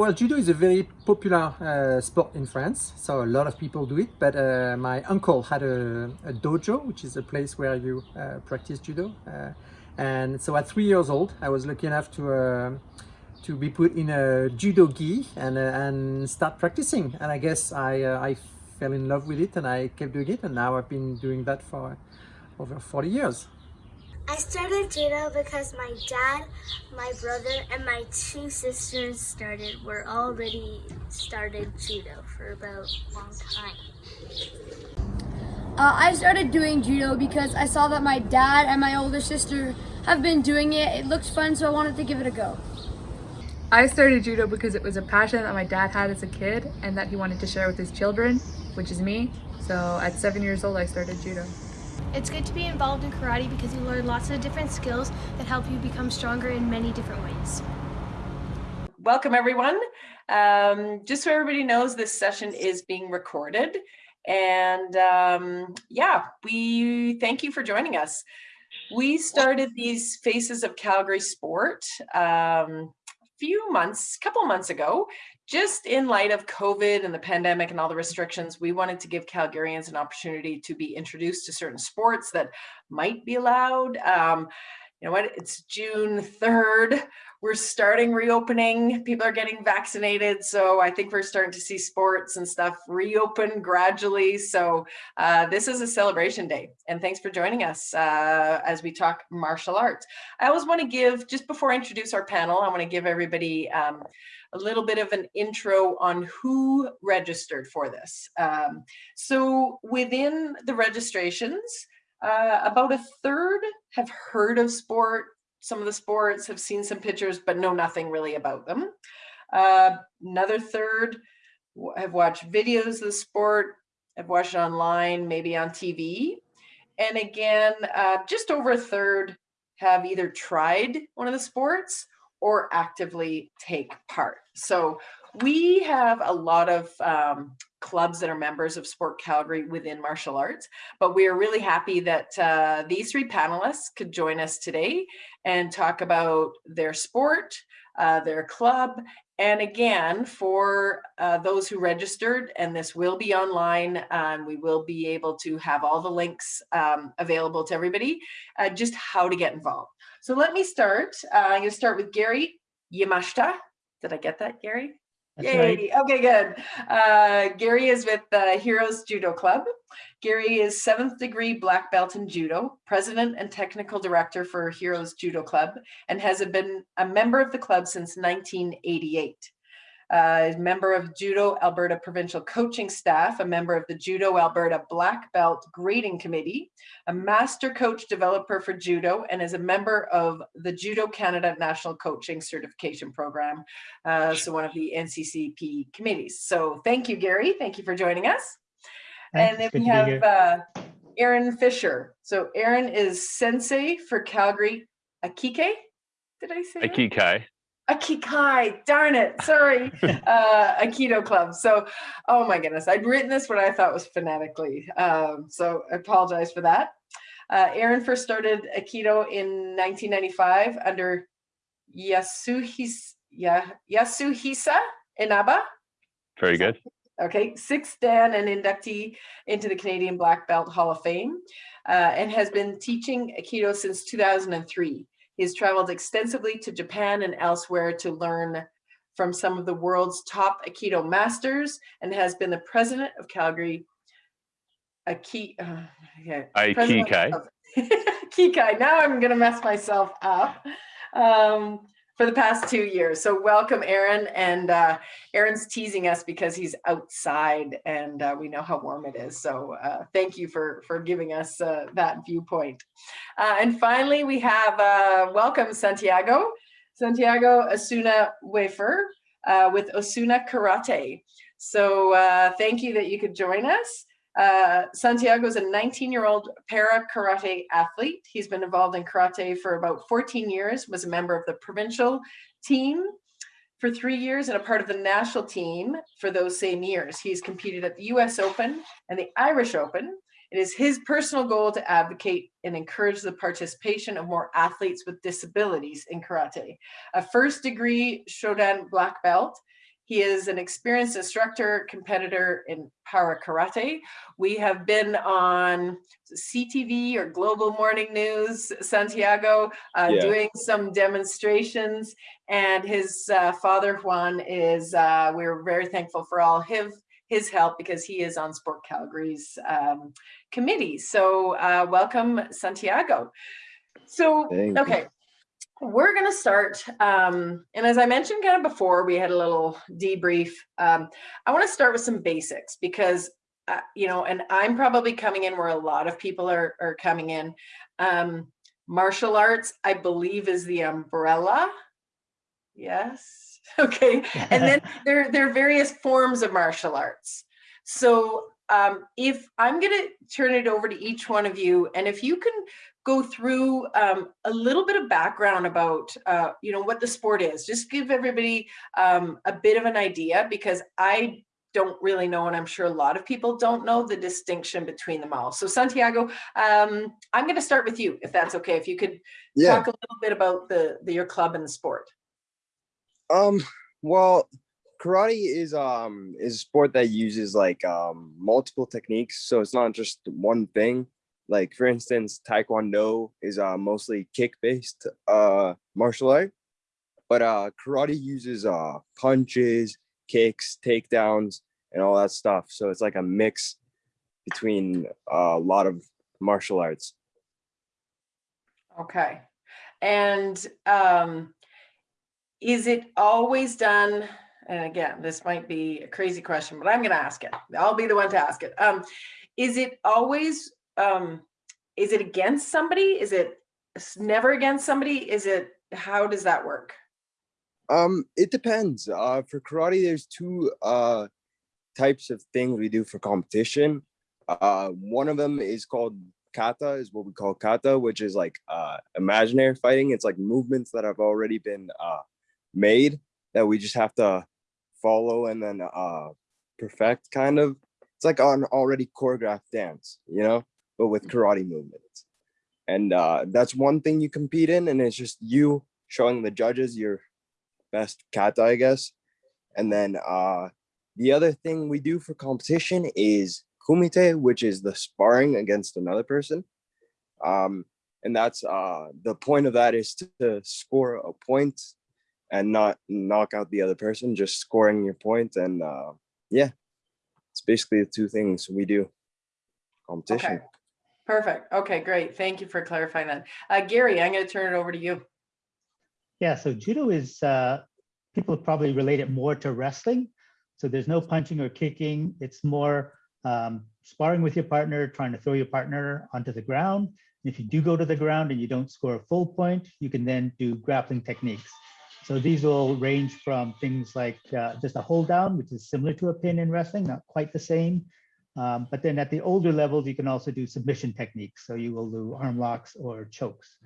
well, judo is a very popular uh, sport in France, so a lot of people do it. But uh, my uncle had a, a, dojo, which is a place where you uh, practice judo. Uh, and so at three years old, I was lucky enough to uh, to be put in a judo gi and and start practicing. And I guess I I fell in love with it, and I kept doing it. And now I've been doing that for over 40 years. I started judo because my dad, my brother, and my two sisters started, were already started judo for about a long time. Uh, I started doing judo because I saw that my dad and my older sister have been doing it. It looks fun, so I wanted to give it a go. I started judo because it was a passion that my dad had as a kid and that he wanted to share with his children, which is me. So at seven years old, I started judo. It's good to be involved in karate because you learn lots of different skills that help you become stronger in many different ways. Welcome everyone. Um, just so everybody knows, this session is being recorded. And um, yeah, we thank you for joining us. We started these Faces of Calgary Sport um, a few months, a couple months ago, just in light of COVID and the pandemic and all the restrictions, we wanted to give Calgarians an opportunity to be introduced to certain sports that might be allowed. Um, you know what, it's June 3rd. We're starting reopening. People are getting vaccinated. So I think we're starting to see sports and stuff reopen gradually. So uh, this is a celebration day. And thanks for joining us uh, as we talk martial arts. I always want to give, just before I introduce our panel, I want to give everybody um, a little bit of an intro on who registered for this. Um, so within the registrations, uh, about a third have heard of sport, some of the sports, have seen some pictures, but know nothing really about them. Uh, another third have watched videos of the sport, have watched it online, maybe on TV. And again, uh, just over a third have either tried one of the sports or actively take part. So we have a lot of um, clubs that are members of Sport Calgary within martial arts, but we are really happy that uh, these three panelists could join us today and talk about their sport, uh, their club, and again, for uh, those who registered, and this will be online, and we will be able to have all the links um, available to everybody, uh, just how to get involved. So let me start. Uh, I'm going to start with Gary Yamashita. Did I get that, Gary? That's Yay. Right. Okay, good. Uh, Gary is with the Heroes Judo Club. Gary is seventh degree black belt in judo, president and technical director for Heroes Judo Club, and has been a member of the club since 1988 uh, member of Judo Alberta Provincial Coaching Staff, a member of the Judo Alberta Black Belt Grading Committee, a master coach developer for judo, and is a member of the Judo Canada National Coaching Certification Program, uh, so one of the NCCP committees. So thank you, Gary. Thank you for joining us. Thanks. And then we have uh, Aaron Fisher. So Aaron is sensei for Calgary Akike. Did I say Akike? That? Akikai, darn it, sorry, uh, Aikido Club. So, oh my goodness, I'd written this what I thought was phonetically. Um, so I apologize for that. Uh, Aaron first started Aikido in 1995 under Yasuhisa, yeah, Yasuhisa Inaba. Very good. Okay, sixth Dan and inductee into the Canadian Black Belt Hall of Fame uh, and has been teaching Aikido since 2003. He's traveled extensively to Japan and elsewhere to learn from some of the world's top Aikido masters and has been the president of Calgary Aiki, uh, yeah, Aikikai. Kikai. Now I'm going to mess myself up. Um, for the past two years. So welcome, Aaron. And uh, Aaron's teasing us because he's outside and uh, we know how warm it is. So uh, thank you for, for giving us uh, that viewpoint. Uh, and finally, we have uh, welcome Santiago. Santiago Osuna Wafer with Osuna Karate. So thank you that you could join us. Uh, Santiago is a 19-year-old para karate athlete. He's been involved in karate for about 14 years, was a member of the provincial team for three years and a part of the national team for those same years. He's competed at the US Open and the Irish Open. It is his personal goal to advocate and encourage the participation of more athletes with disabilities in karate. A first degree Shodan black belt He is an experienced instructor, competitor in para karate. We have been on CTV or Global Morning News, Santiago, uh, Yeah. doing some demonstrations. And his uh, father, Juan, is, uh, we're very thankful for all his, his help because he is on Sport Calgary's um, committee. So uh, welcome, Santiago. So, Thank you. We're going to start. Um, and as I mentioned kind of before, we had a little debrief. Um, I want to start with some basics because, uh, you know, and I'm probably coming in where a lot of people are, are coming in. Um, martial arts, I believe, is the umbrella. Yes. Okay. And then there, there are various forms of martial arts. So um, if I'm going to turn it over to each one of you, and if you can go through um, a little bit of background about, uh, you know, what the sport is, just give everybody um, a bit of an idea because I don't really know, and I'm sure a lot of people don't know the distinction between them all. So Santiago, um, I'm going to start with you, if that's okay. If you could Yeah. talk a little bit about the, the your club and the sport. Um, well, karate is um is a sport that uses like um multiple techniques, so it's not just one thing. Like for instance, Taekwondo is uh mostly kick-based uh martial art, but uh karate uses uh punches, kicks, takedowns, and all that stuff. So it's like a mix between uh, a lot of martial arts. Okay. And um, is it always done? And again, this might be a crazy question, but I'm going to ask it. I'll be the one to ask it. Um, is it always, um, is it against somebody? Is it never against somebody? Is it, how does that work? Um, it depends. Uh, for karate, there's two uh types of things we do for competition. Uh, one of them is called kata, is what we call kata, which is like uh imaginary fighting. It's like movements that have already been uh made that we just have to follow and then uh perfect kind of. It's like an already choreographed dance, you know, but with karate movements. And uh that's one thing you compete in, and it's just you showing the judges your best kata, I guess. And then uh, the other thing we do for competition is kumite, which is the sparring against another person. Um, and that's uh, the point of that is to, to score a point and not knock out the other person, just scoring your point. And uh, yeah, it's basically the two things we do. Competition. Okay. Perfect. Okay, great. Thank you for clarifying that. Uh, Gary, I'm going to turn it over to you. Yeah, so judo is, uh, people probably relate it more to wrestling. So there's no punching or kicking. It's more um, sparring with your partner, trying to throw your partner onto the ground. If you do go to the ground and you don't score a full point, you can then do grappling techniques. So these will range from things like uh, just a hold down, which is similar to a pin in wrestling, not quite the same. Um, but then at the older levels, you can also do submission techniques. So you will do arm locks or chokes.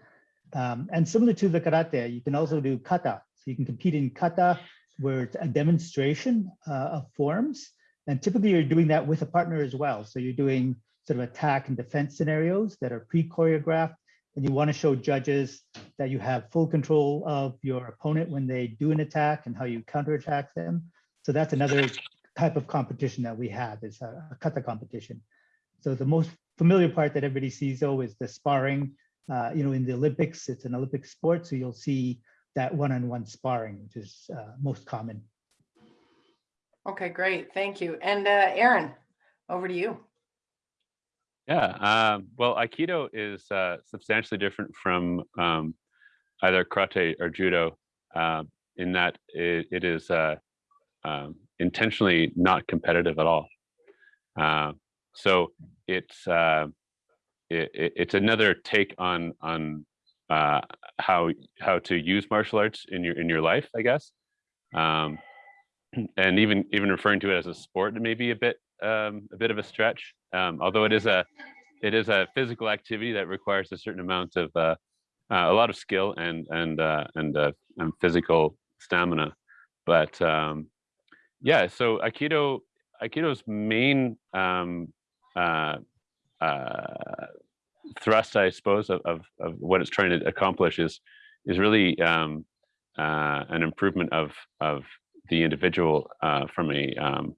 Um, and similar to the karate, you can also do kata. So you can compete in kata where it's a demonstration uh, of forms. And typically you're doing that with a partner as well. So you're doing sort of attack and defense scenarios that are pre-choreographed. And you want to show judges that you have full control of your opponent when they do an attack and how you counterattack them. So that's another type of competition that we have is a, a kata competition. So the most familiar part that everybody sees though is the sparring uh, you know, in the Olympics, it's an Olympic sport, so you'll see that one-on-one sparring, which is uh, most common. Okay, great. Thank you. And uh, Aaron, over to you. Yeah, um, well, Aikido is uh, substantially different from um, either karate or judo uh, in that it, it is uh, um, intentionally not competitive at all. Uh, so it's uh, it, it, it's another take on on uh, how how to use martial arts in your in your life, I guess. Um, and even even referring to it as a sport may be a bit um, a bit of a stretch. Um, although it is a it is a physical activity that requires a certain amount of uh, uh, a lot of skill and and uh, and, uh, and physical stamina. But um, yeah, so Aikido Aikido's main um, uh, uh, thrust, I suppose, of, of, of what it's trying to accomplish is is really um, uh, an improvement of of the individual uh, from a um,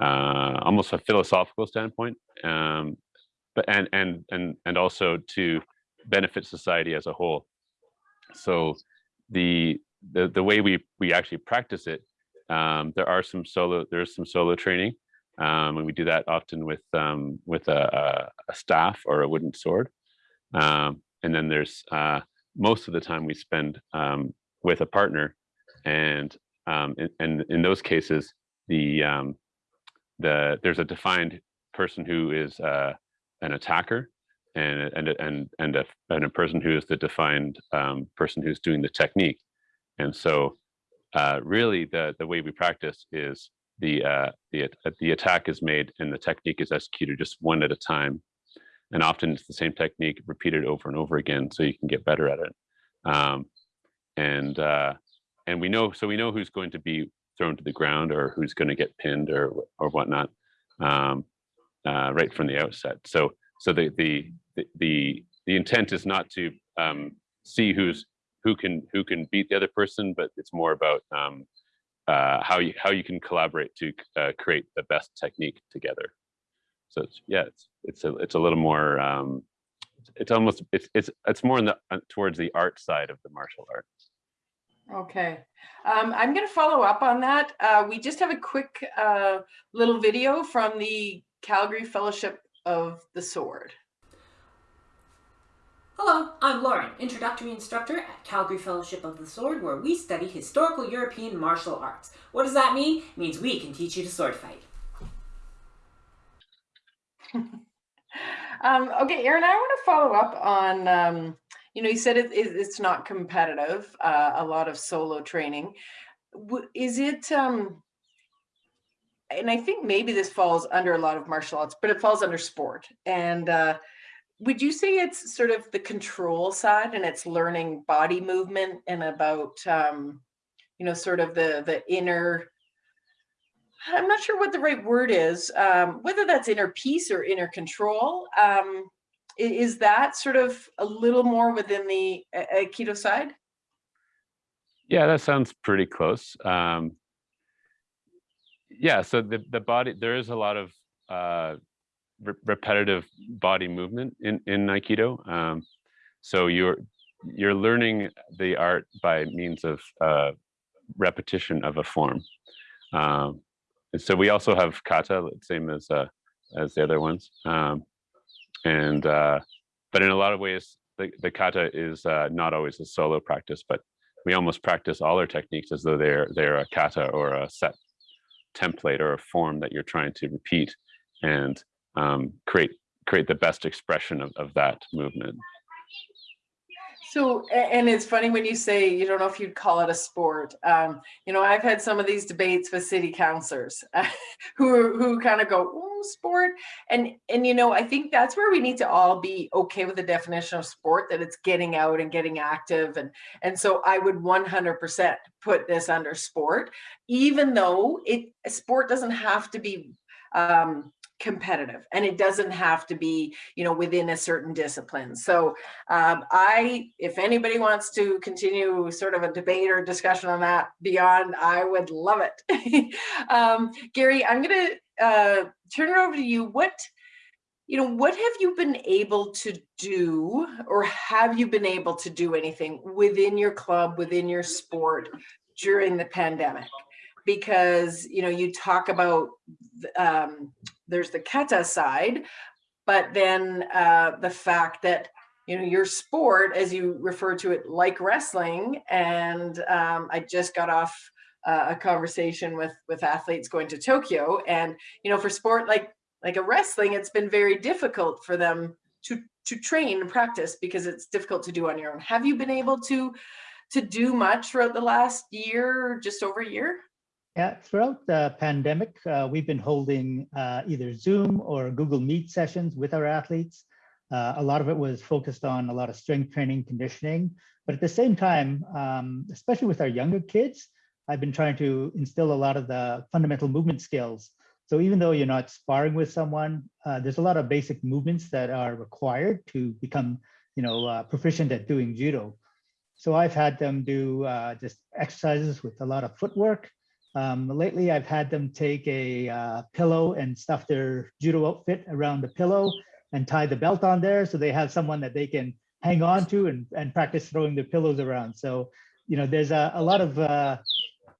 uh, almost a philosophical standpoint, um, but and and and and also to benefit society as a whole. So the the the way we we actually practice it, um, there are some solo there's some solo training, um, and we do that often with um, with a, a, staff or a wooden sword, um, and then there's uh, most of the time we spend um, with a partner, and um, and, in those cases the the there's a defined person who is uh, an attacker and and and and a and a person who is the defined um, person who's doing the technique, and so uh, really the the way we practice is the uh, the the attack is made and the technique is executed just one at a time, and often it's the same technique repeated over and over again, so you can get better at it, um, and uh, and we know so we know who's going to be thrown to the ground or who's going to get pinned or or whatnot um, uh, right from the outset. So so the the the the intent is not to um, see who's who can who can beat the other person, but it's more about um, uh, how you how you can collaborate to uh, create the best technique together. So it's, yeah, it's it's a it's a little more um, it's almost it's it's it's more in the uh, towards the art side of the martial arts. Okay, um, I'm going to follow up on that. Uh, we just have a quick uh, little video from the Calgary Fellowship of the Sword. Hello, I'm Lauren, introductory instructor at Calgary Fellowship of the Sword, where we study historical European martial arts. What does that mean? It means we can teach you to sword fight. um, okay, Aaron, I want to follow up on, um, you know, you said it, it, it's not competitive, uh, a lot of solo training. Is it, um, and I think maybe this falls under a lot of martial arts, but it falls under sport. And uh, would you say it's sort of the control side and it's learning body movement and about, um, you know, sort of the the inner. I'm not sure what the right word is, um, whether that's inner peace or inner control. Um, is that sort of a little more within the Aikido side? Yeah, that sounds pretty close. Um, yeah, so the, the body, there is a lot of uh, re repetitive body movement in, in Aikido. Um, so you're, you're learning the art by means of uh, repetition of a form. Um, and so we also have kata, same as, uh, as the other ones. Um, and, uh, but in a lot of ways, the, the kata is uh, not always a solo practice, but we almost practice all our techniques as though they're, they're a kata or a set template or a form that you're trying to repeat and um, create create the best expression of, of that movement. So, and it's funny when you say you don't know if you'd call it a sport. Um, you know, I've had some of these debates with city councilors uh, who who kind of go, oh, sport. And and you know, I think that's where we need to all be okay with the definition of sport that it's getting out and getting active. And and so I would 100% put this under sport, even though it sport doesn't have to be um, competitive and it doesn't have to be you know within a certain discipline. So um, i if anybody wants to continue sort of a debate or discussion on that beyond i would love it. Um, gary i'm going to uh, turn it over to you. What you know what have you been able to do or have you been able to do anything within your club within your sport during the pandemic? Because you know you talk about um, there's the kata side, but then uh, the fact that you know your sport, as you refer to it, like wrestling, and um, I just got off uh, a conversation with with athletes going to Tokyo, and you know for sport like like a wrestling, it's been very difficult for them to to train and practice because it's difficult to do on your own. Have you been able to to do much throughout the last year, just over a year? Yeah, throughout the pandemic, uh, we've been holding uh, either Zoom or Google Meet sessions with our athletes. Uh, a lot of it was focused on a lot of strength training, conditioning, but at the same time, um, especially with our younger kids, I've been trying to instill a lot of the fundamental movement skills. So even though you're not sparring with someone, uh, there's a lot of basic movements that are required to become, you know, uh, proficient at doing judo. So I've had them do uh, just exercises with a lot of footwork, Um, lately, I've had them take a uh, pillow and stuff their judo outfit around the pillow and tie the belt on there so they have someone that they can hang on to and, and practice throwing their pillows around. So, you know, there's a, a lot of, uh,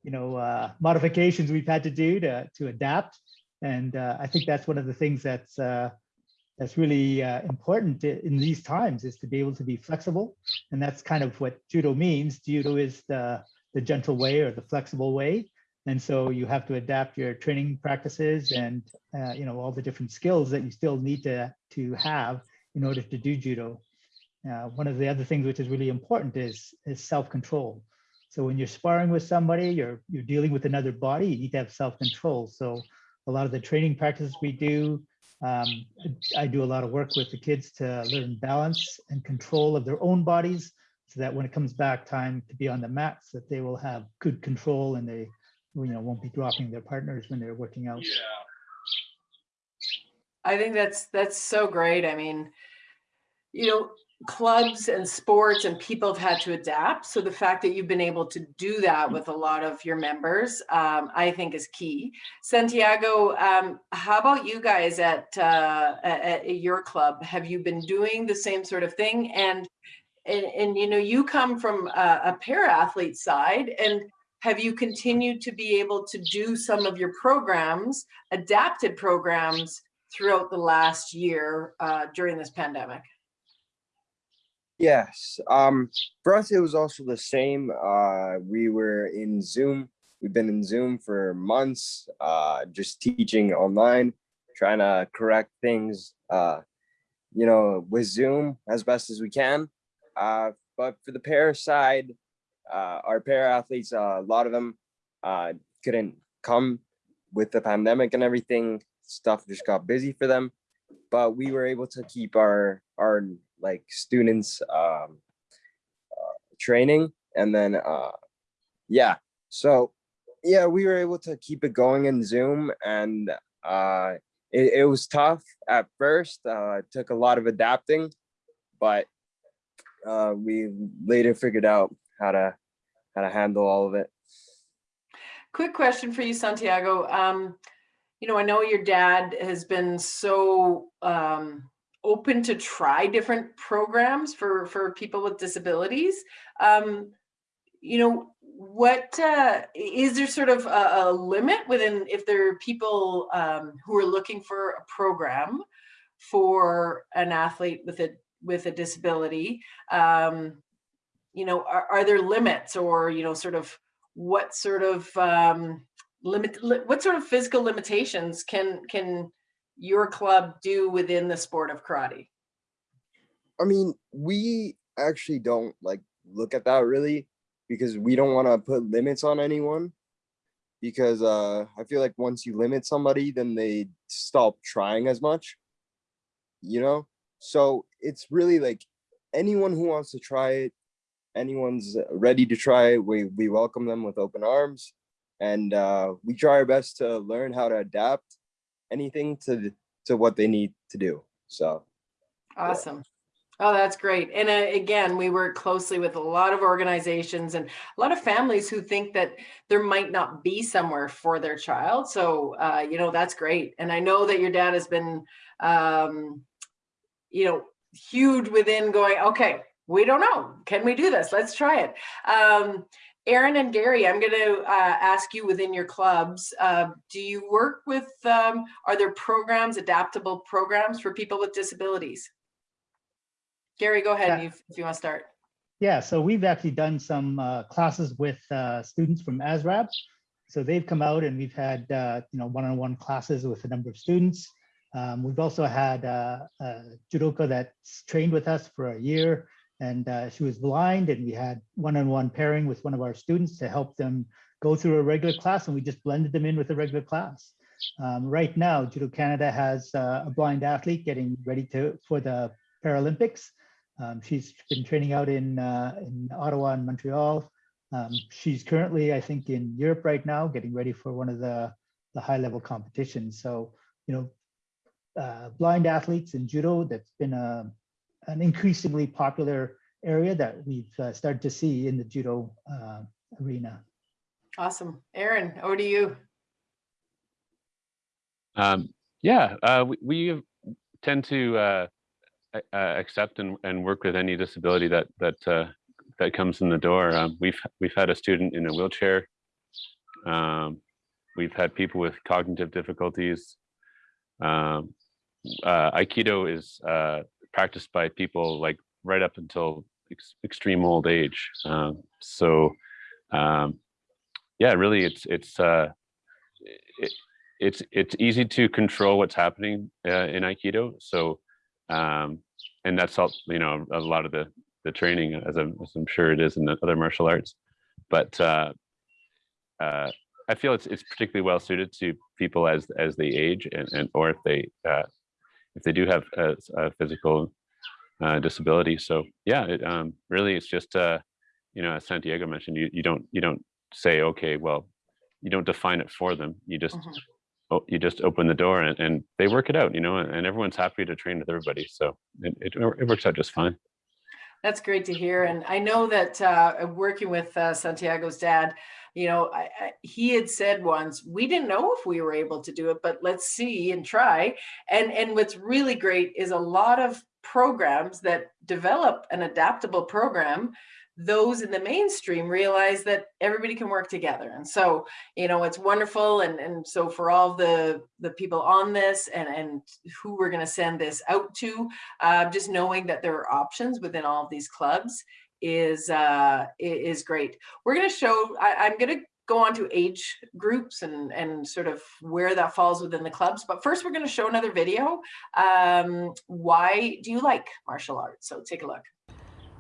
you know, uh, modifications we've had to do to, to adapt. And uh, I think that's one of the things that's uh, that's really uh, important in these times is to be able to be flexible. And that's kind of what judo means. Judo is the, the gentle way or the flexible way. And so you have to adapt your training practices and, uh, you know, all the different skills that you still need to, to have in order to do judo. Uh, one of the other things which is really important is, is self-control. So when you're sparring with somebody, you're, you're dealing with another body, you need to have self-control. So a lot of the training practices we do, um, I do a lot of work with the kids to learn balance and control of their own bodies so that when it comes back time to be on the mats, that they will have good control and they you know won't be dropping their partners when they're working out. Yeah. I think that's that's so great. I mean, you know, clubs and sports and people have had to adapt. So the fact that you've been able to do that with a lot of your members, um, I think is key. Santiago, um, how about you guys at, uh, at, at your club? Have you been doing the same sort of thing? And and, and you know, you come from a, a para athlete side and have you continued to be able to do some of your programs, adapted programs throughout the last year uh, during this pandemic? Yes. Um, for us, it was also the same. Uh, we were in Zoom. We've been in Zoom for months, uh, just teaching online, trying to correct things, uh, you know, with Zoom as best as we can. Uh, but for the para side, uh, our para athletes, uh, a lot of them uh, couldn't come with the pandemic and everything. Stuff just got busy for them, but we were able to keep our our like students um, uh, training, and then uh, yeah, so yeah, we were able to keep it going in Zoom, and uh, it, it was tough at first. Uh, it took a lot of adapting, but uh, we later figured out how to how to handle all of it. Quick question for you, Santiago. Um, you know, I know your dad has been so um, open to try different programs for for people with disabilities. Um, you know, what uh, is there sort of a, a, limit within if there are people um, who are looking for a program for an athlete with a with a disability? Um, you know, are, are there limits or, you know, sort of what sort of um, limit, li what sort of physical limitations can, can your club do within the sport of karate? I mean, we actually don't like look at that really because we don't want to put limits on anyone because uh, I feel like once you limit somebody, then they stop trying as much, you know? So it's really like anyone who wants to try it, anyone's ready to try, we, we welcome them with open arms. And uh, we try our best to learn how to adapt anything to, to what they need to do. So. Awesome. Oh, that's great. And uh, again, we work closely with a lot of organizations and a lot of families who think that there might not be somewhere for their child. So, uh, you know, that's great. And I know that your dad has been, um, you know, huge within going, okay, we don't know. Can we do this? Let's try it. Um, Aaron and Gary, I'm going to uh, ask you within your clubs, uh, do you work with, um, are there programs, adaptable programs for people with disabilities? Gary, go ahead yeah. if, if, you want to start. Yeah, so we've actually done some uh, classes with uh, students from ASRAB. So they've come out and we've had, uh, you know, one-on-one -on -one classes with a number of students. Um, we've also had uh, a judoka that's trained with us for a year and uh, she was blind and we had one-on-one -on -one pairing with one of our students to help them go through a regular class and we just blended them in with a regular class. Um, right now, Judo Canada has uh, a blind athlete getting ready to for the Paralympics. Um, she's been training out in, uh, in Ottawa and Montreal. Um, she's currently, I think, in Europe right now, getting ready for one of the, the high level competitions. So, you know, uh, blind athletes in judo, that's been a, an increasingly popular area that we've uh, started to see in the judo uh, arena. Awesome. Aaron, over to you. Um, yeah, uh, we, we tend to uh, uh, accept and, and work with any disability that that uh, that comes in the door. Um, we've we've had a student in a wheelchair. Um, we've had people with cognitive difficulties. Um, uh, Aikido is uh, practiced by people like right up until ex extreme old age. Um, so um, yeah, really, it's it's uh, it, it's it's easy to control what's happening uh, in Aikido. So um, and that's all you know a lot of the the training as I'm, as I'm sure it is in the other martial arts. But uh, uh, I feel it's it's particularly well suited to people as as they age and, and or if they uh, if they do have a, a physical uh, disability. So yeah, it, um, really it's just uh, you know as Santiago mentioned, you you don't you don't say okay, well, you don't define it for them. You just mm -hmm. you just open the door and, and they work it out, you know, and everyone's happy to train with everybody. So it, it, it works out just fine. That's great to hear. And I know that uh, working with uh, Santiago's dad, you know, I, I, he had said once, we didn't know if we were able to do it, but let's see and try. And, and what's really great is a lot of programs that develop an adaptable program those in the mainstream realize that everybody can work together and so you know it's wonderful and and so for all the the people on this and and who we're going to send this out to uh, just knowing that there are options within all of these clubs is uh is great. We're going to show I, i'm going to go on to age groups and and sort of where that falls within the clubs but first we're going to show another video um why do you like martial arts? So take a look.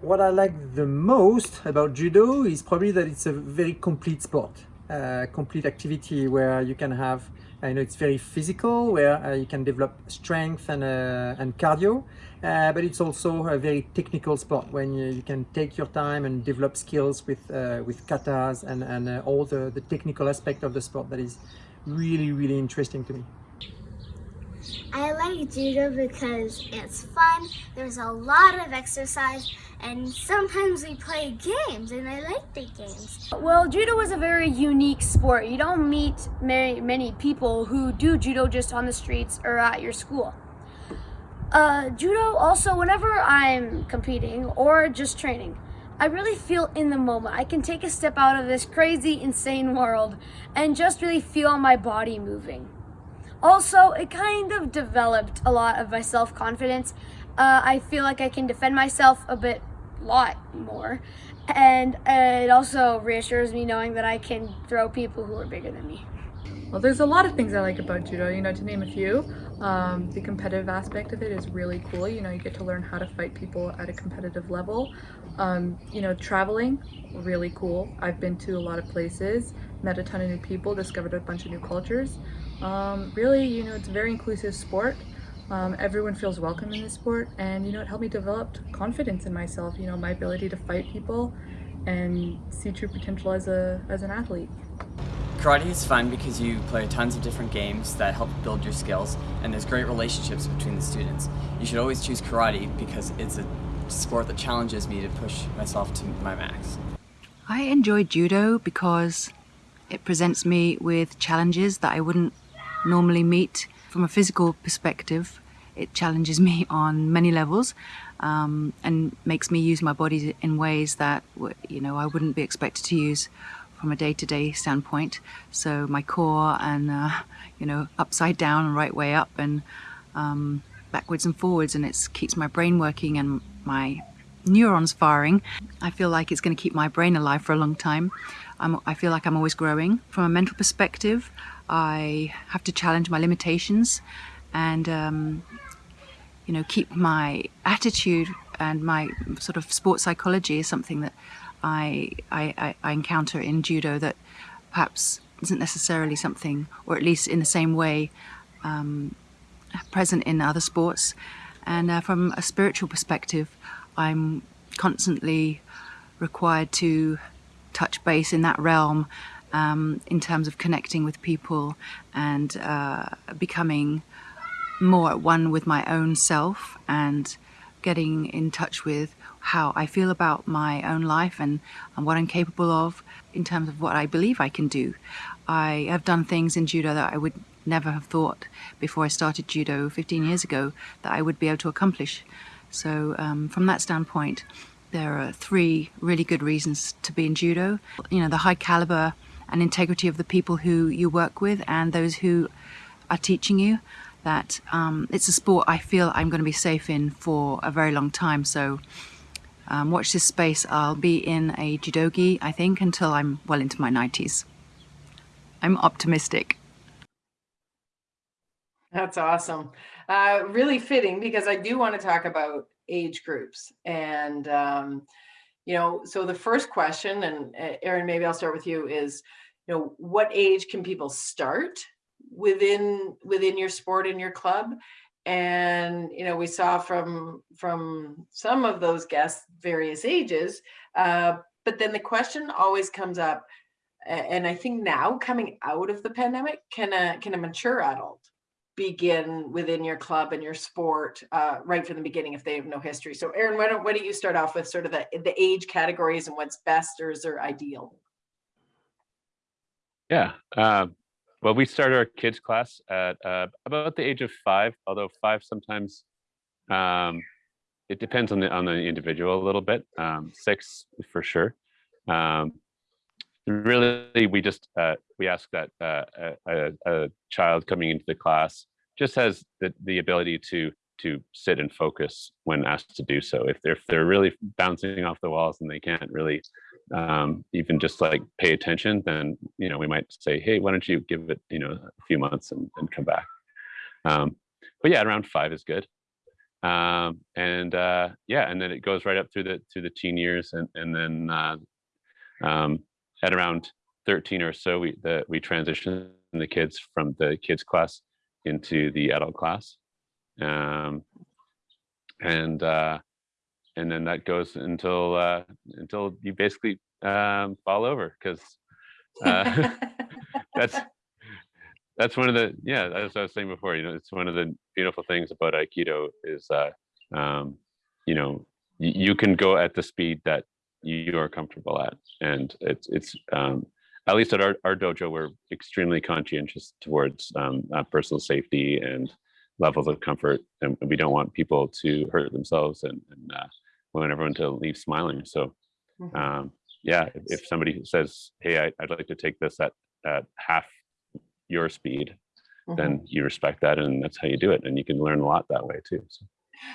What I like the most about judo is probably that it's a very complete sport, uh, complete activity where you can have, I know it's very physical, where uh, you can develop strength and, uh, and cardio, uh, but it's also a very technical sport when you, you can take your time and develop skills with, uh, with katas and, and uh, all the, the technical aspect of the sport that is really, really interesting to me. I like judo because it's fun, there's a lot of exercise, and sometimes we play games and I like the games. Well, judo is a very unique sport. You don't meet many, many people who do judo just on the streets or at your school. Uh, judo also, whenever I'm competing or just training, I really feel in the moment. I can take a step out of this crazy, insane world and just really feel my body moving. Also, it kind of developed a lot of my self-confidence. Uh, I feel like I can defend myself a bit, lot more. And uh, it also reassures me knowing that I can throw people who are bigger than me. Well, there's a lot of things I like about judo, you know, to name a few. Um, the competitive aspect of it is really cool. You know, you get to learn how to fight people at a competitive level. Um, you know, traveling, really cool. I've been to a lot of places, met a ton of new people, discovered a bunch of new cultures. Um, really, you know, it's a very inclusive sport. Um, everyone feels welcome in this sport and, you know, it helped me develop confidence in myself, you know, my ability to fight people and see true potential as, a, as an athlete. Karate is fun because you play tons of different games that help build your skills and there's great relationships between the students. You should always choose karate because it's a sport that challenges me to push myself to my max. I enjoy judo because it presents me with challenges that I wouldn't normally meet. From a physical perspective, it challenges me on many levels um, and makes me use my body in ways that you know I wouldn't be expected to use from a day-to-day -day standpoint. So my core and uh, you know upside down and right way up and um, backwards and forwards, and it keeps my brain working and my neurons firing. I feel like it's going to keep my brain alive for a long time. I'm, I feel like I'm always growing. From a mental perspective, I have to challenge my limitations and um, you know keep my attitude and my sort of sports psychology is something that I, I, I encounter in judo that perhaps isn't necessarily something or at least in the same way um, present in other sports. And uh, from a spiritual perspective I'm constantly required to touch base in that realm um, in terms of connecting with people and uh, becoming more at one with my own self and getting in touch with how I feel about my own life and, and what I'm capable of in terms of what I believe I can do. I have done things in judo that I would never have thought before I started judo 15 years ago that I would be able to accomplish. So um, from that standpoint, there are three really good reasons to be in judo. You know, the high caliber and integrity of the people who you work with and those who are teaching you that um, it's a sport I feel I'm going to be safe in for a very long time. So um, watch this space. I'll be in a judogi, I think, until I'm well into my 90s. I'm optimistic. That's awesome. Uh, really fitting because I do want to talk about age groups and um, you know so the first question and uh, Aaron maybe I'll start with you is you know what age can people start within within your sport in your club and you know we saw from from some of those guests various ages uh, but then the question always comes up and i think now coming out of the pandemic can a can a mature adult begin within your club and your sport uh, right from the beginning if they have no history? So aaron why don't why don't you start off with sort of the the age categories and what's best or is there ideal? Yeah uh, well, we start our kids class at uh, about the age of five, although five sometimes um, it depends on the on the individual a little bit. Um, six for sure. Um, really, we just uh, we ask that uh, a, a, child coming into the class just has the the ability to to sit and focus when asked to do so. If they're if they're really bouncing off the walls and they can't really um, even just like pay attention, then you know we might say, hey, why don't you give it you know a few months and, and come back. Um, but yeah, around five is good. Um, and uh, yeah, and then it goes right up through the through the teen years, and and then uh, um, at around 13 or so, we the, we transition the kids from the kids class into the adult class, um, and uh, and then that goes until uh, until you basically um, fall over because uh, that's that's one of the yeah as I was saying before you know it's one of the beautiful things about Aikido is uh, um, you know you can go at the speed that you are comfortable at and it's it's um, at least at our, our dojo we're extremely conscientious towards um, uh, personal safety and levels of comfort and we don't want people to hurt themselves and, and uh, we want everyone to leave smiling. So mm-hmm. um, yeah, if, if, somebody says, hey, I, would like to take this at, at half your speed, mm-hmm. then you respect that and that's how you do it. And you can learn a lot that way too. So.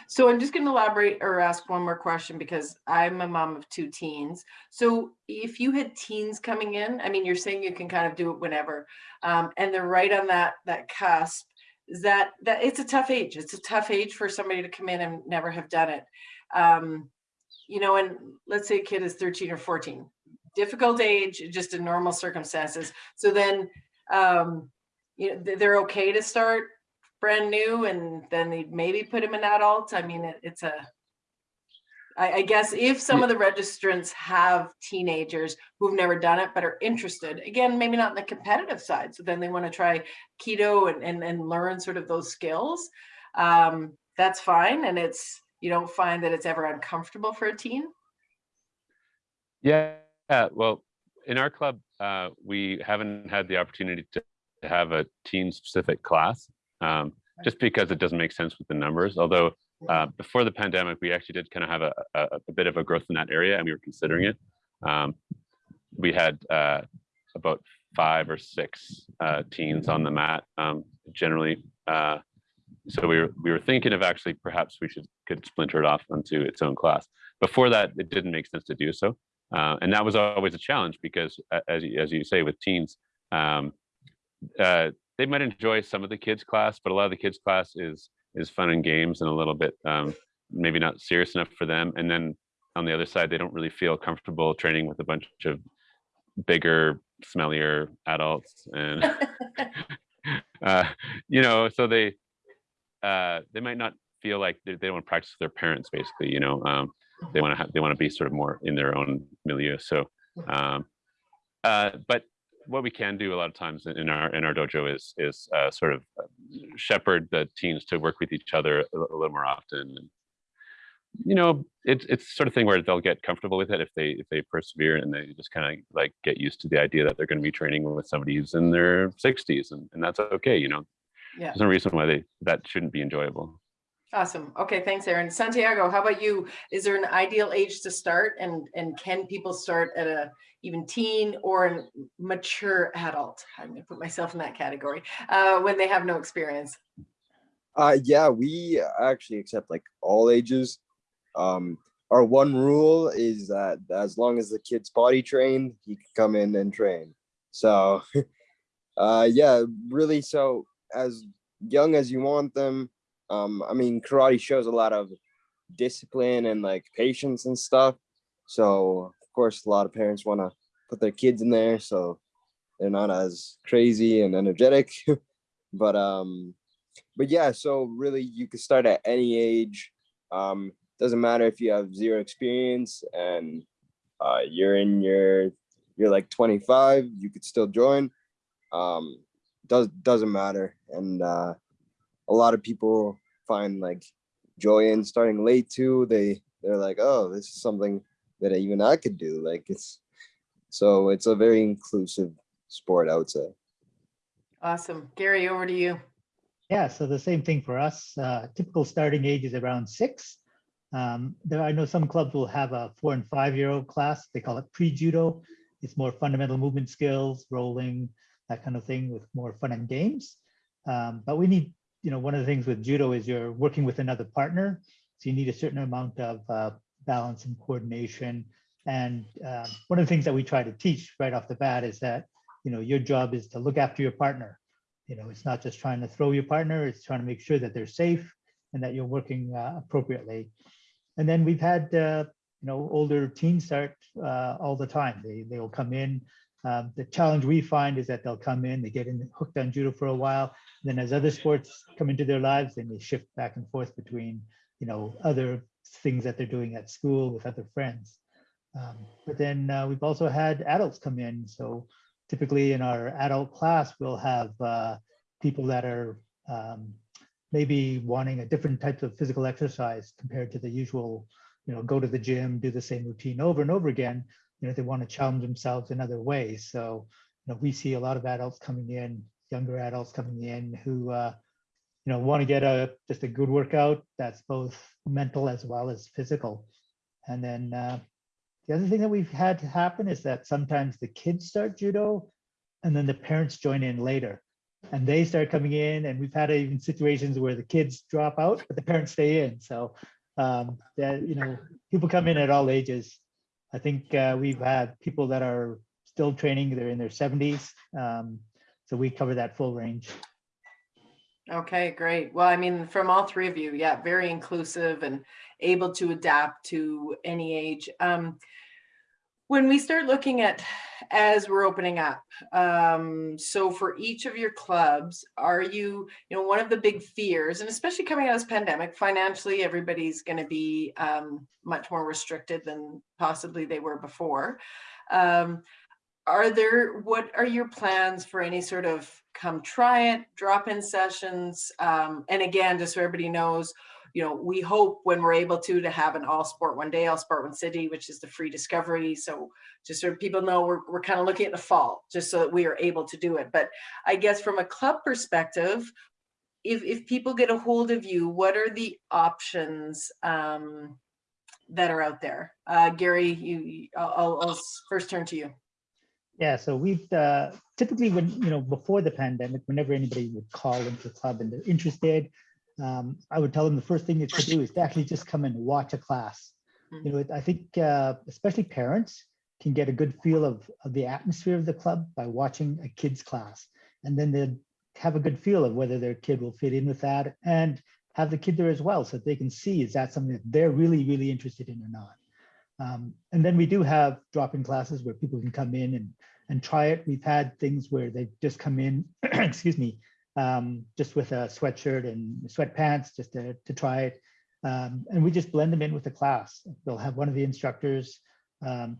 So I'm just going to elaborate or ask one more question because I'm a mom of two teens. So if you had teens coming in, I mean, you're saying you can kind of do it whenever, um, and they're right on that that cusp. Is that that it's a tough age? It's a tough age for somebody to come in and never have done it um, you know, and let's say a kid is 13 or 14, difficult age, just in normal circumstances. So then, um, you know, they're okay to start brand new and then they maybe put him in adult. I mean, it, it's a, I, I guess if some of the registrants have teenagers who've never done it but are interested, again, maybe not in the competitive side, so then they want to try Aikido and, and, and learn sort of those skills, um, that's fine. And it's, you don't find that it's ever uncomfortable for a teen? Yeah, well, in our club, uh, we haven't had the opportunity to have a teen specific class um, just because it doesn't make sense with the numbers. Although uh, before the pandemic, we actually did kind of have a, a, a, bit of a growth in that area and we were considering it. Um, we had uh, about five or six uh, teens on the mat um, generally uh, so we were we were thinking of actually perhaps we should could splinter it off onto its own class. Before that, it didn't make sense to do so, uh, and that was always a challenge because, as as you say, with teens, um, uh, they might enjoy some of the kids class, but a lot of the kids class is is fun and games and a little bit um, maybe not serious enough for them. And then on the other side, they don't really feel comfortable training with a bunch of bigger, smellier adults, and uh, you know, so they uh, they might not feel like they, they don't want to practice with their parents basically you know um, they want to have they want to be sort of more in their own milieu so um, uh, but what we can do a lot of times in our in our dojo is is uh, sort of uh, shepherd the teams to work with each other a, a little more often you know, it's it's sort of thing where they'll get comfortable with it if they if they persevere and they just kind of like get used to the idea that they're going to be training with somebody who's in their 60s and, and that's okay. You know, Yeah. there's no reason why they that shouldn't be enjoyable. Awesome. Okay, thanks, Aaron. Santiago, how about you? Is there an ideal age to start and, and can people start at a even teen or a mature adult? I'm gonna put myself in that category, uh, when they have no experience. Uh, yeah, we actually accept like all ages. Um, our one rule is that as long as the kid's potty trained, he can come in and train. So, uh, yeah, really. So as young as you want them, um, I mean, karate shows a lot of discipline and like patience and stuff. So of course, a lot of parents want to put their kids in there so they're not as crazy and energetic. but um, but yeah, so really you can start at any age. Um, doesn't matter if you have zero experience and uh, you're in your you're like 25, you could still join. Um, does doesn't matter, and uh, a lot of people find like joy in starting late too. They they're like, oh, this is something that even I could do. Like it's so it's a very inclusive sport, I would say. Awesome. Gary, over to you. Yeah, so the same thing for us. Uh, typical starting age is around six. Um, there, I know some clubs will have a four and five year old class. They call it pre-judo. It's more fundamental movement skills, rolling, that kind of thing with more fun and games. Um, but we need, you know, one of the things with judo is you're working with another partner. So you need a certain amount of uh, balance and coordination. And uh, one of the things that we try to teach right off the bat is that, you know, your job is to look after your partner. You know, it's not just trying to throw your partner, it's trying to make sure that they're safe and that you're working uh, appropriately. And then we've had, uh, you know, older teens start uh, all the time. They, they will come in. Um, the challenge we find is that they'll come in, they get in hooked on judo for a while. Then as other sports come into their lives, they may shift back and forth between, you know, other things that they're doing at school with other friends. Um, but then uh, we've also had adults come in. So typically in our adult class, we'll have uh, people that are um, maybe wanting a different type of physical exercise compared to the usual, you know, go to the gym, do the same routine over and over again. You know, they want to challenge themselves in other ways. So, you know, we see a lot of adults coming in, younger adults coming in who, uh, you know, want to get a just a good workout that's both mental as well as physical. And then uh, the other thing that we've had to happen is that sometimes the kids start judo and then the parents join in later and they start coming in and we've had even situations where the kids drop out but the parents stay in so um that you know people come in at all ages i think uh, we've had people that are still training they're in their 70s um, so we cover that full range Okay, great. Well, I mean, from all three of you, yeah, very inclusive and able to adapt to any age. Um, when we start looking at as we're opening up um so for each of your clubs are you you know one of the big fears and especially coming out of this pandemic financially everybody's going to be um much more restricted than possibly they were before. Um are there what are your plans for any sort of come try it drop-in sessions? Um and again just so everybody knows you know, we hope when we're able to, to have an all sport one day, all sport one city, which is the free discovery. So just so people know, we're, we're kind of looking at the fall, just so that we are able to do it. But I guess from a club perspective, if, if people get a hold of you, what are the options um, that are out there? Uh, Gary, you, I'll, I'll first turn to you. Yeah, so we've uh, typically when, you know, before the pandemic, whenever anybody would call into the club and they're interested, um, I would tell them the first thing to do is to actually just come and watch a class. You know, I think uh, especially parents can get a good feel of, of the atmosphere of the club by watching a kid's class. And then they have a good feel of whether their kid will fit in with that and have the kid there as well so that they can see is that something that they're really, really interested in or not. Um, and then we do have drop-in classes where people can come in and, and try it. We've had things where they just come in, excuse me, um, just with a sweatshirt and sweatpants just to, to try it. Um, and we just blend them in with the class. We'll have one of the instructors um,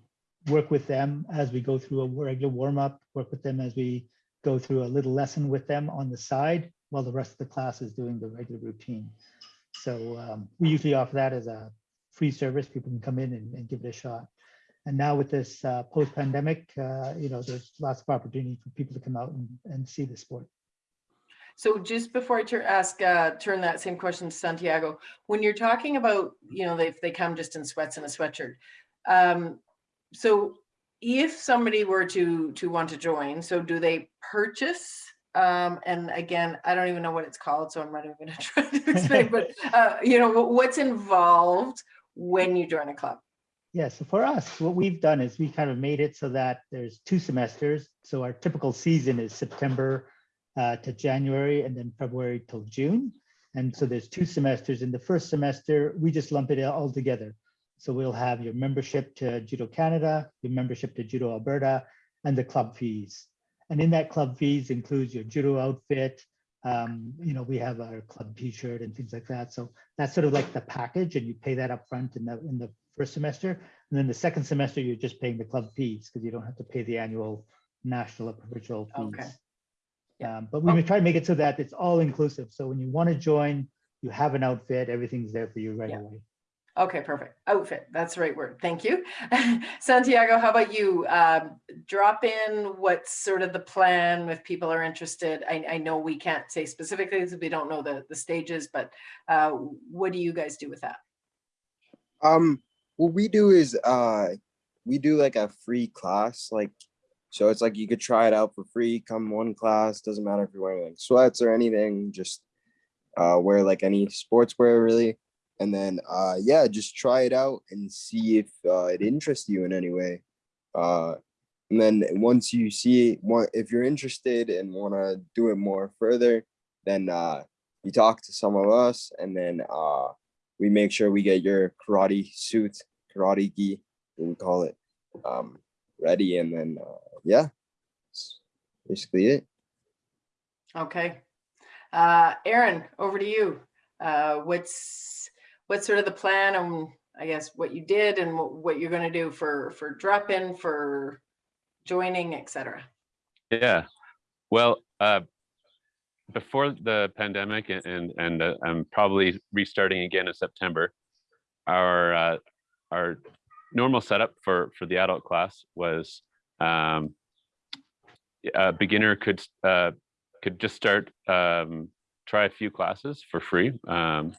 work with them as we go through a regular warm up, work with them as we go through a little lesson with them on the side while the rest of the class is doing the regular routine. So um, we usually offer that as a free service. People can come in and, and give it a shot. And now with this uh, post-pandemic, uh, you know, there's lots of opportunity for people to come out and, and see the sport. So just before I turn, ask, uh, turn that same question to Santiago, when you're talking about, you know, if they come just in sweats and a sweatshirt, um, so if somebody were to to want to join, so do they purchase? Um, and again, I don't even know what it's called, so I'm not even going to try to explain. but uh, you know, what's involved when you join a club? Yeah, so for us, what we've done is we kind of made it so that there's two semesters. So our typical season is September uh, to January and then February till June. And so there's two semesters. In the first semester, we just lump it all together. So we'll have your membership to Judo Canada, your membership to Judo Alberta, and the club fees. And in that club fees includes your judo outfit. Um, you know, we have our club t-shirt and things like that. So that's sort of like the package and you pay that up front in the, in the first semester. And then the second semester, you're just paying the club fees because you don't have to pay the annual national or provincial fees. Okay. Um, but we try to make it so that it's all inclusive. So when you want to join, you have an outfit, everything's there for you right Yeah. away. Okay, perfect. Outfit, that's the right word. Thank you. Santiago, how about you? Um, drop in what's sort of the plan if people are interested. I, I know we can't say specifically because we don't know the, the stages, but uh, what do you guys do with that? Um, what we do is uh, we do like a free class, like so it's like you could try it out for free. Come one class, doesn't matter if you're wearing like sweats or anything, just uh, wear like any sportswear really, and then uh, yeah, just try it out and see if uh, it interests you in any way. Uh, and then once you see if you're interested and want to do it more further, then uh, you talk to some of us, and then uh, we make sure we get your karate suit, karate gi, we call it, um, ready, and then uh, yeah, that's basically it. Okay. Uh, Aaron, over to you. Uh, what's what's sort of the plan and I guess what you did and what, what you're going to do for for drop in for joining, etc. Yeah. Well, uh, before the pandemic and and, and uh, I'm probably restarting again in September. Our uh, our normal setup for for the adult class was um, a beginner could uh, could just start um, try a few classes for free um,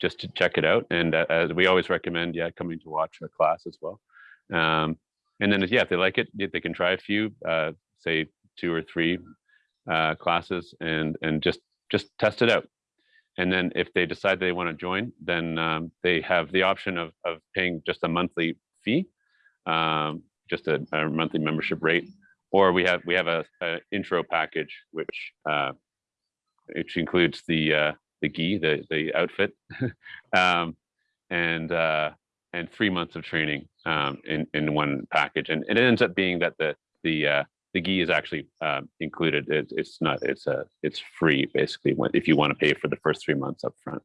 just to check it out. And uh, as we always recommend, yeah, coming to watch a class as well. Um, and then yeah, if they like it, they can try a few, uh, say two or three uh, classes and and just just test it out. And then if they decide they want to join, then um, they have the option of of paying just a monthly fee, um, just a, a monthly membership rate, or we have we have a, a intro package which uh, which includes the uh, the gi, the the outfit, um, and uh, and three months of training um, in in one package, and it ends up being that the the uh, the gi is actually uh, included. It, it's not. It's a. It's free basically. If you want to pay for the first three months up front,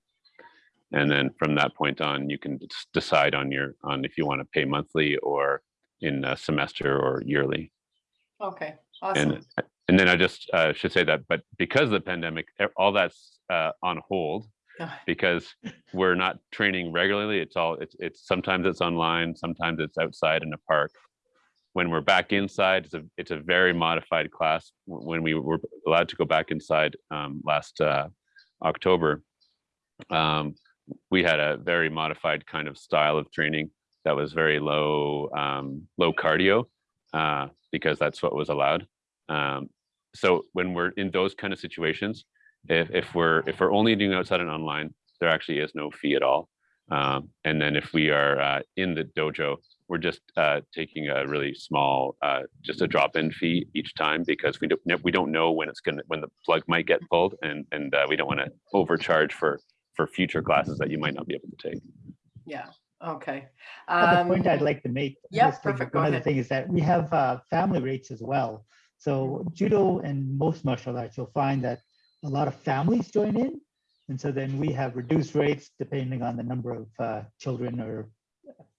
and then from that point on, you can decide on your on if you want to pay monthly or in a semester or yearly. Okay, awesome. And and then I just uh, should say that, but because of the pandemic, all that's uh, on hold Ah. because we're not training regularly. It's all it's it's sometimes it's online, sometimes it's outside in a park. When we're back inside, it's a it's a very modified class. When we were allowed to go back inside um, last uh, October, um, we had a very modified kind of style of training that was very low um, low cardio uh, because that's what was allowed. Um, so when we're in those kind of situations, if, if we're if we're only doing outside and online, there actually is no fee at all. Um, and then if we are uh, in the dojo, we're just uh, taking a really small, uh, just a drop-in fee each time because we don't we don't know when it's gonna when the plug might get pulled, and and uh, we don't want to overcharge for for future classes that you might not be able to take. Yeah. Okay. Um, point I'd like to make. yeah, perfect. One other thing is that we have uh, family rates as well. So judo and most martial arts, you'll find that a lot of families join in. And so then we have reduced rates depending on the number of uh, children or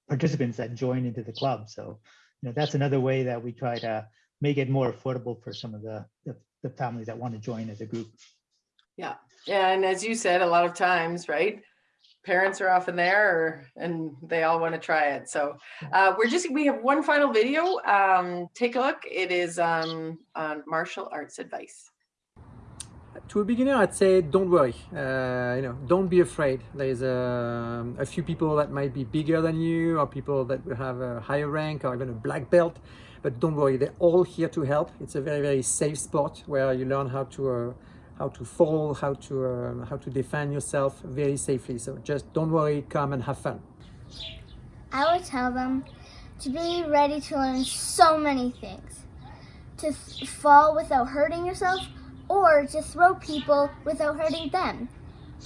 participants that join into the club. So, you know, that's another way that we try to make it more affordable for some of the, the, the families that want to join as a group. Yeah, yeah, and as you said, a lot of times, right? Parents are often there or, and they all want to try it. So uh, we're just, we have one final video. Um, take a look. It is um, on martial arts advice. To a beginner, I'd say don't worry. Uh, you know, don't be afraid. There's a, a few people that might be bigger than you, or people that will have a higher rank, or even a black belt. But don't worry, they're all here to help. It's a very, very safe sport where you learn how to uh, how to fall, how to uh, how to defend yourself very safely. So just don't worry, come and have fun. I would tell them to be ready to learn so many things. To fall without hurting yourself or to throw people without hurting them.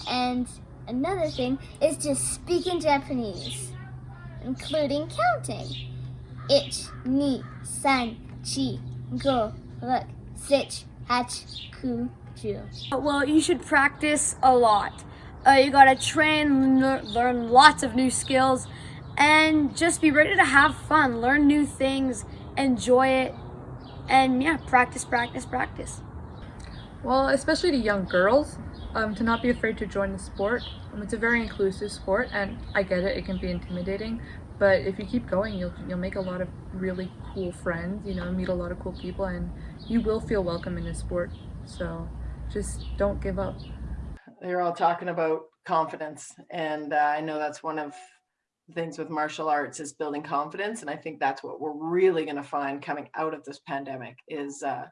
And another thing is to speak in Japanese, including counting. Ich, ni, san, chi, go, look, sich, hach, ku, ju. Well, you should practice a lot. Uh, you gotta train, learn lots of new skills, and just be ready to have fun, learn new things, enjoy it, and yeah, practice, practice, practice. Well, especially to young girls, um, to not be afraid to join the sport. Um, it's a very inclusive sport, and I get it, it can be intimidating, but if you keep going, you'll, you'll make a lot of really cool friends, you know, meet a lot of cool people, and you will feel welcome in this sport. So just don't give up. They're all talking about confidence, and uh, I know that's one of the things with martial arts is building confidence, and I think that's what we're really going to find coming out of this pandemic is uh,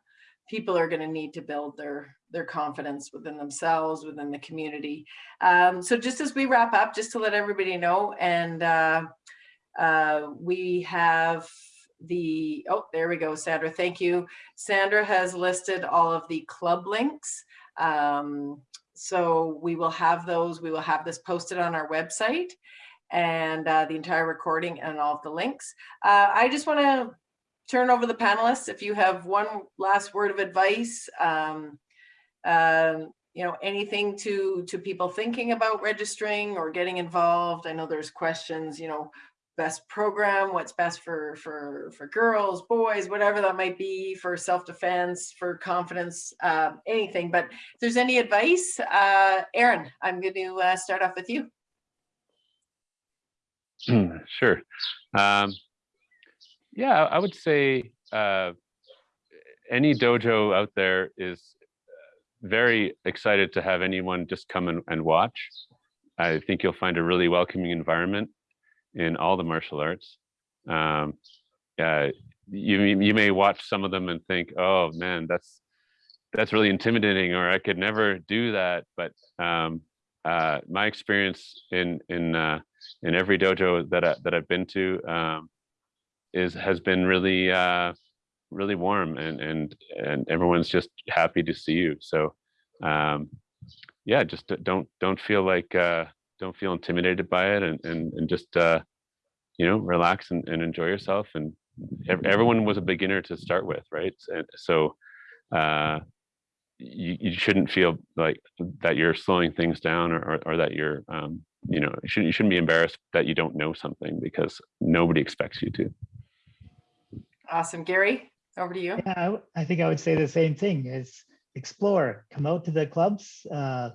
people are going to need to build their their confidence within themselves within the community um, so just as we wrap up just to let everybody know and uh, uh, we have the oh there we go sandra thank you. Sandra has listed all of the club links. Um, so we will have those we will have this posted on our website and uh, the entire recording and all of the links. Uh, i just want to turn over the panelists. If you have one last word of advice um, um, you know anything to to people thinking about registering or getting involved i know there's questions you know best program what's best for for for girls boys whatever that might be for self-defense for confidence uh, anything. But if there's any advice uh aaron i'm going to uh, start off with you. Sure. Um yeah, I would say uh, any dojo out there is uh, very excited to have anyone just come and, and watch. I think you'll find a really welcoming environment in all the martial arts. Um, uh, you you may watch some of them and think, oh man, that's that's really intimidating, or I could never do that. But um, uh, my experience in in uh, in every dojo that I, that I've been to, um, is has been really uh, really warm and and and everyone's just happy to see you. So um, yeah, just don't don't feel like uh, don't feel intimidated by it and and and just uh, you know relax and, and enjoy yourself. And everyone was a beginner to start with, right? And so uh, you, you shouldn't feel like that you're slowing things down or, or, or that you're um, you know you shouldn't, you shouldn't be embarrassed that you don't know something because nobody expects you to. Awesome. Gary, over to you. Yeah, I, think I would say the same thing is explore, come out to the clubs, uh,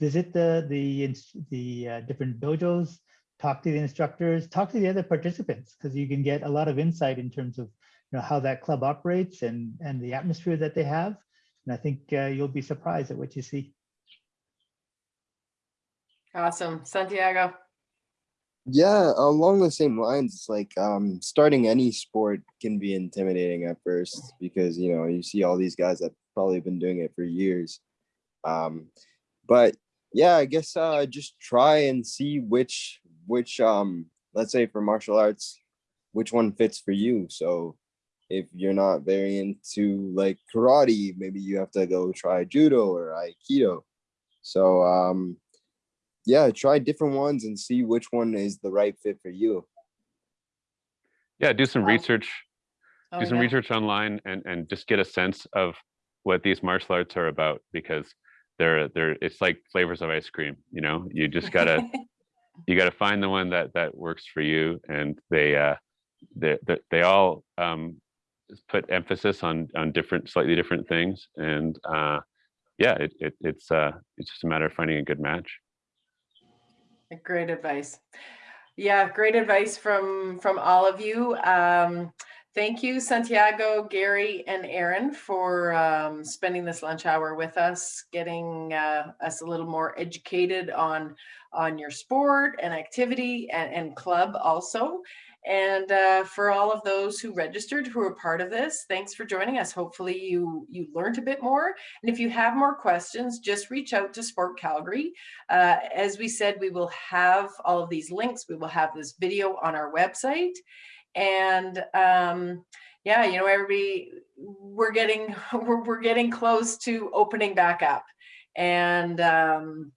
visit the, the, the uh, different dojos, talk to the instructors, talk to the other participants, because you can get a lot of insight in terms of you know, how that club operates and, and the atmosphere that they have. And I think uh, you'll be surprised at what you see. Awesome. Santiago yeah along the same lines it's like um starting any sport can be intimidating at first because you know you see all these guys that probably been doing it for years um but yeah i guess uh just try and see which which um let's say for martial arts which one fits for you so if you're not very into like karate maybe you have to go try judo or aikido so um yeah, try different ones and see which one is the right fit for you. Yeah, do some research, Oh, do some yeah. research online and, and just get a sense of what these martial arts are about because they're, they're, it's like flavors of ice cream, you know, you just gotta, you gotta find the one that, that works for you. And they, uh, they, they, they all, um, put emphasis on, on different, slightly different things. And, uh, yeah, it, it, it's, uh, it's just a matter of finding a good match. Great advice. Yeah, great advice from from all of you. Um, thank you, Santiago, Gary, and Aaron for um, spending this lunch hour with us, getting uh, us a little more educated on on your sport and activity and, and club also. And uh, for all of those who registered who are part of this, thanks for joining us. Hopefully you you learned a bit more. And if you have more questions, just reach out to Sport Calgary. Uh, as we said, we will have all of these links. We will have this video on our website. And um, yeah, you know, everybody, we're getting we're, we're getting close to opening back up. And um,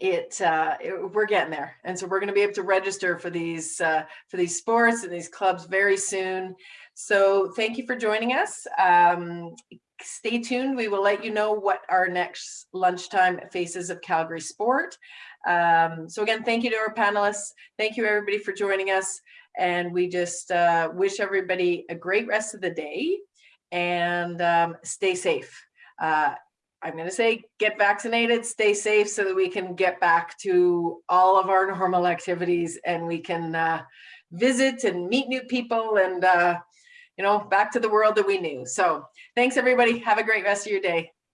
it, uh, it, we're getting there. And so we're going to be able to register for these uh, for these sports and these clubs very soon. So thank you for joining us. Um, stay tuned. We will let you know what our next lunchtime faces of calgary sport. Um, so again thank you to our panelists. Thank you everybody for joining us and we just uh, wish everybody a great rest of the day and um, stay safe uh, I'm going to say get vaccinated, stay safe so that we can get back to all of our normal activities and we can uh, visit and meet new people and, uh, you know, back to the world that we knew. So thanks everybody. Have a great rest of your day.